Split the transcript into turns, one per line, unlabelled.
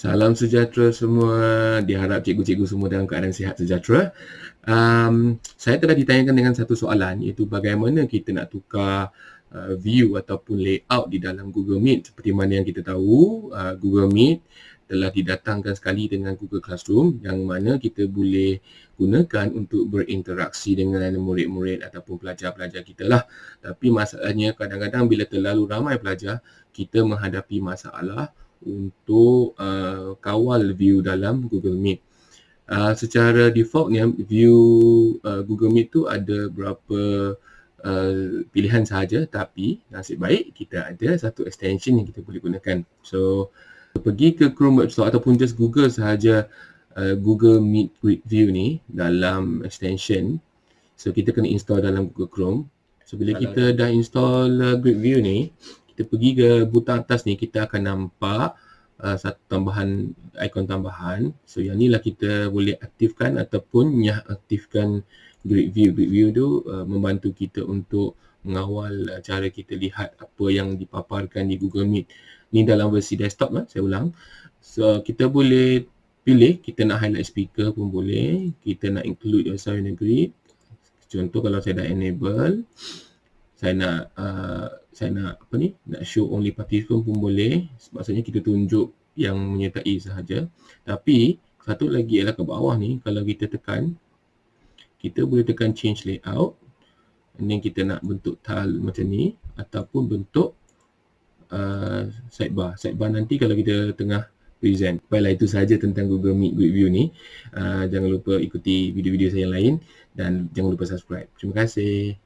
Salam sejahtera semua. Diharap cikgu-cikgu semua dalam keadaan sihat sejahtera. Um, saya telah ditanyakan dengan satu soalan iaitu bagaimana kita nak tukar uh, view ataupun layout di dalam Google Meet. Seperti mana yang kita tahu, uh, Google Meet telah didatangkan sekali dengan Google Classroom yang mana kita boleh gunakan untuk berinteraksi dengan murid-murid ataupun pelajar-pelajar kita lah. Tapi masalahnya kadang-kadang bila terlalu ramai pelajar, kita menghadapi masalah untuk uh, kawal view dalam Google Meet. Uh, secara defaultnya view uh, Google Meet tu ada berapa uh, pilihan sahaja tapi nasib baik kita ada satu extension yang kita boleh gunakan. So pergi ke Chrome Web Store ataupun just Google sahaja uh, Google Meet Grid View ni dalam extension. So kita kena install dalam Google Chrome. So bila kita dah install uh, Grid View ni, kita pergi ke butang atas ni kita akan nampak uh, satu tambahan ikon tambahan. So yang ni lah kita boleh aktifkan ataupun nyah aktifkan grid view. Grid view tu uh, membantu kita untuk mengawal uh, cara kita lihat apa yang dipaparkan di Google Meet. Ni dalam versi desktop lah saya ulang. So kita boleh pilih kita nak highlight speaker pun boleh. Kita nak include in the grid. Contoh kalau saya dah enable saya nak uh, saya nak apa ni nak show only participant pun boleh. Maksudnya kita tunjuk yang menyertai sahaja. Tapi satu lagi ialah ke bawah ni kalau kita tekan kita boleh tekan change layout. Dan kita nak bentuk tile macam ni ataupun bentuk uh, sidebar. Sidebar nanti kalau kita tengah present. Baiklah itu sahaja tentang Google Meet Grid View ni. Uh, jangan lupa ikuti video-video saya yang lain dan jangan lupa subscribe. Terima kasih